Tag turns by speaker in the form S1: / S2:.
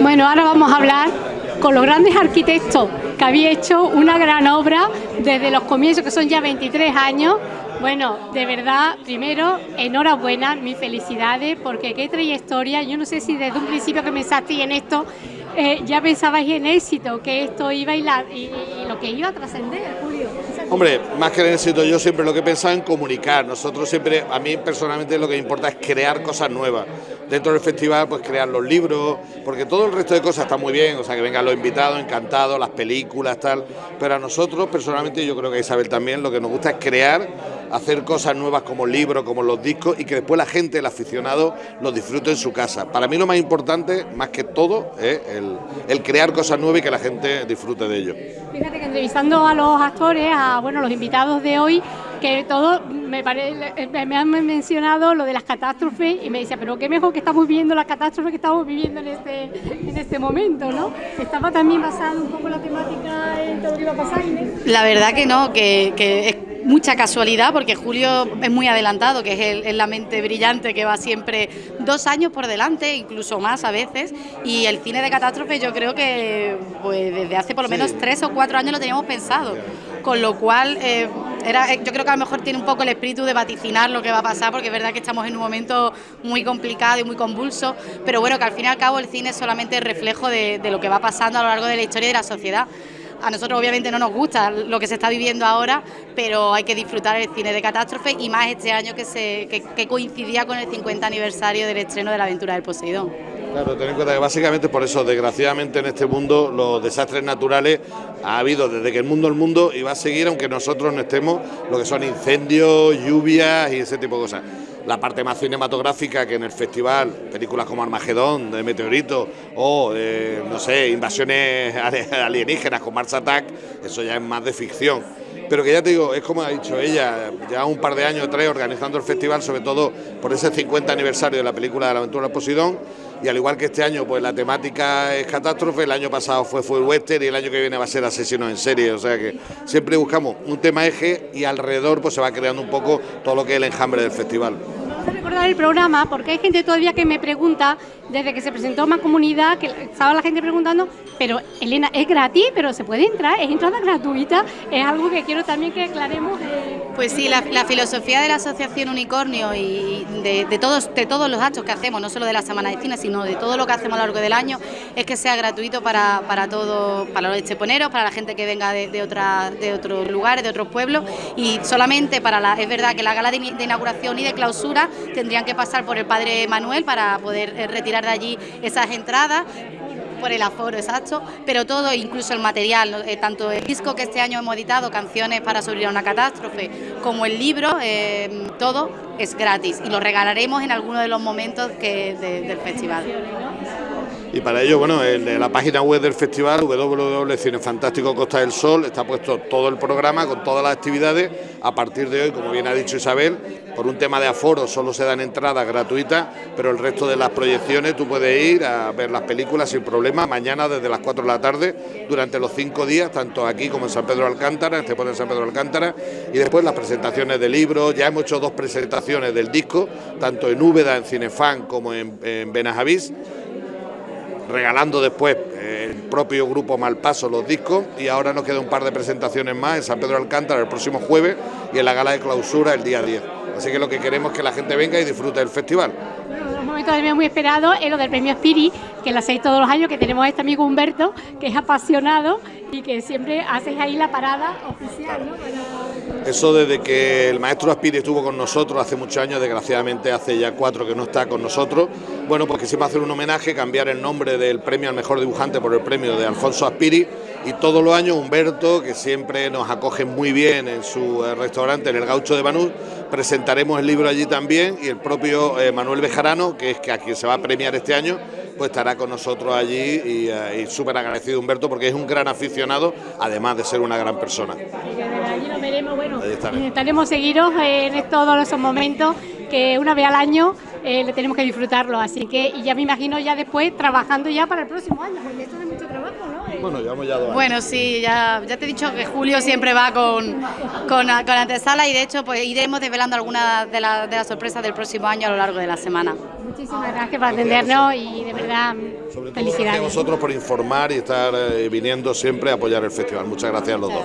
S1: Bueno, ahora vamos a hablar con los grandes arquitectos que había hecho una gran obra desde los comienzos, que son ya 23 años. Bueno, de verdad, primero, enhorabuena, mis felicidades, porque qué trayectoria. Yo no sé si desde un principio que pensaste en esto, eh, ya pensabais en éxito, que esto iba a y, y lo que iba a trascender, Julio.
S2: Hombre, más que en éxito, yo siempre lo que he pensado en comunicar. Nosotros siempre, a mí personalmente lo que me importa es crear cosas nuevas. Dentro del festival, pues crear los libros, porque todo el resto de cosas está muy bien, o sea, que vengan los invitados, encantados, las películas, tal. Pero a nosotros, personalmente, yo creo que a Isabel también, lo que nos gusta es crear hacer cosas nuevas como libros, como los discos y que después la gente, el aficionado, los disfrute en su casa. Para mí lo más importante, más que todo, es el, crear cosas nuevas y que la gente disfrute de ello.
S1: Fíjate que entrevistando a los actores, a bueno, los invitados de hoy, que todos me, me han mencionado lo de las catástrofes y me decía, pero qué mejor que estamos viviendo las catástrofes que estamos viviendo en este, en este momento, ¿no? ¿Estaba también basado un poco la temática en todo lo que iba a pasar,
S3: La verdad que no, que, que es mucha casualidad porque Julio es muy adelantado, que es, el, la mente brillante que va siempre dos años por delante, incluso más a veces, y el cine de catástrofe yo creo que pues desde hace por lo menos tres o cuatro años lo teníamos pensado, con lo cual eh, era, yo creo que a lo mejor tiene un poco el espíritu de vaticinar lo que va a pasar, porque es verdad que estamos en un momento muy complicado y muy convulso, pero bueno, que al fin y al cabo el cine es solamente el reflejo de, de lo que va pasando a lo largo de la historia de la sociedad. A nosotros obviamente no nos gusta lo que se está viviendo ahora, pero hay que disfrutar el cine de catástrofe y más este año que, se, que, coincidía con el 50 aniversario del estreno de La aventura del Poseidón.
S2: Claro, ten en cuenta que básicamente por eso, desgraciadamente en este mundo, los desastres naturales ha habido desde que el mundo el mundo y va a seguir aunque nosotros no estemos, lo que son incendios, lluvias y ese tipo de cosas la parte más cinematográfica que en el festival, películas como Armagedón, de Meteorito, o, eh, no sé, invasiones alienígenas con Mars Attack, eso ya es más de ficción. Pero que ya te digo, es como ha dicho ella, ya un par de años tres organizando el festival, sobre todo por ese 50 aniversario de la película de la aventura de Posidón, y al igual que este año, pues la temática es catástrofe, el año pasado fue fue western y el año que viene va a ser asesinos en serie, o sea que siempre buscamos un tema eje y alrededor pues se va creando un poco todo lo que es el enjambre del festival.
S1: Vamos a recordar el programa porque hay gente todavía que me pregunta desde que se presentó más comunidad, que estaba la gente preguntando, pero Elena, ¿es gratis? ¿Pero se puede entrar? ¿Es entrada gratuita? Es algo que quiero también que aclaremos. Eh,
S3: pues sí, la, filosofía de la Asociación Unicornio y de, todos, de todos los actos que hacemos, no solo de la Semana de Cine, sino de todo lo que hacemos a lo largo del año, es que sea gratuito para, para todo, para los cheponeros, para la gente que venga de, de, de otros lugares, de otros pueblos, y solamente para la, es verdad que la gala de, de inauguración y de clausura tendrían que pasar por el Padre Manuel para poder eh, retirar de allí esas entradas por el aforo exacto, pero todo, incluso el material, eh, tanto el disco que este año hemos editado, Canciones para sobrevivir a una catástrofe, como el libro, eh, todo es gratis y lo regalaremos en alguno de los momentos que, del festival.
S2: Y para ello, bueno, en la página web del festival, Costa del Sol, está puesto todo el programa con todas las actividades. A partir de hoy, como bien ha dicho Isabel, por un tema de aforo solo se dan entradas gratuitas, pero el resto de las proyecciones tú puedes ir a ver las películas sin problema, mañana desde las 4 de la tarde, durante los cinco días, tanto aquí como en San Pedro Alcántara, este pone San Pedro Alcántara, y después las presentaciones de libros, ya hemos hecho dos presentaciones del disco, tanto en Úbeda, en Cinefan, como en, en Benajavís, regalando después el propio grupo Malpaso los discos y ahora nos queda un par de presentaciones más en San Pedro Alcántara el próximo jueves y en la gala de clausura el día 10. Así que lo que queremos es que la gente venga y disfrute del festival.
S1: un momento también muy esperado es lo del premio Spiri, que lo hacéis todos los años, que tenemos a este amigo Humberto, que es apasionado y que siempre haces ahí la parada oficial.
S2: Eso desde que el maestro Aspiri estuvo con nosotros hace muchos años, desgraciadamente hace ya cuatro que no está con nosotros, bueno, pues quisimos hacer un homenaje, cambiar el nombre del premio al mejor dibujante por el premio de Alfonso Aspiri. Y todos los años Humberto, que siempre nos acoge muy bien en su eh, restaurante en el Gaucho de Banús, presentaremos el libro allí también. Y el propio eh, Manuel Bejarano, que es que a quien se va a premiar este año, pues estará con nosotros allí. Y, eh, súper agradecido Humberto porque es un gran aficionado, además de ser una gran persona.
S1: Allí nos veremos, bueno, intentaremos seguiros en todos esos momentos que una vez al año le tenemos que disfrutarlo, así que y ya me imagino ya después trabajando ya para el próximo año, porque esto es mucho trabajo, ¿no?
S2: Bueno, llevamos ya dos
S3: Bueno, sí, ya, ya te he dicho que Julio siempre va con, con, con antesala y de hecho pues iremos desvelando algunas de, la, de las sorpresas del próximo año a lo largo de la semana.
S1: Muchísimas gracias por atendernos y de verdad
S2: Sobre todo gracias a vosotros por informar y estar eh, viniendo siempre a apoyar el festival. Muchas gracias a los dos.